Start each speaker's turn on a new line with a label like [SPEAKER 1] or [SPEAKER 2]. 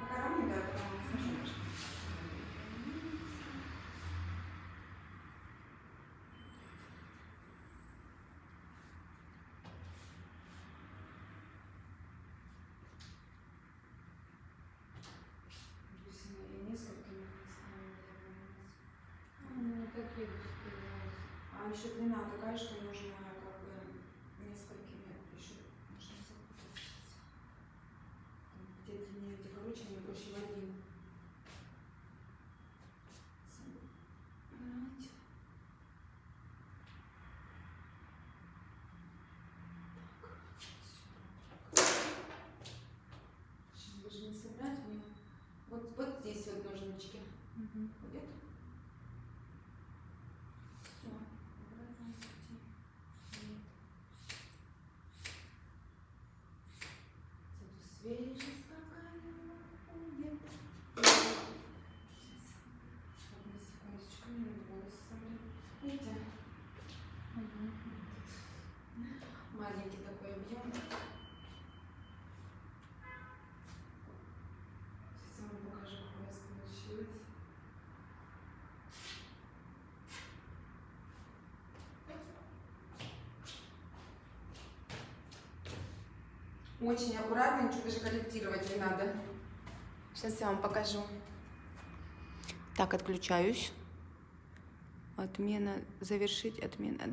[SPEAKER 1] Пока равно, да, потом
[SPEAKER 2] успевают.
[SPEAKER 1] А еще длина такая, что нужно как бы несколькими еще нужно запутаться сейчас. Там Где проще в один. Собрать. Так, Сейчас даже не собрать мне. Вот, вот здесь вот ножнички.
[SPEAKER 2] Мгм.
[SPEAKER 1] Будет? Всё. Видите? Маленький такой объем. Сейчас я вам покажу, как у нас получилось. Очень аккуратно, ничего даже корректировать не надо. Сейчас я вам покажу. Так, отключаюсь. Отмена, завершить отмена.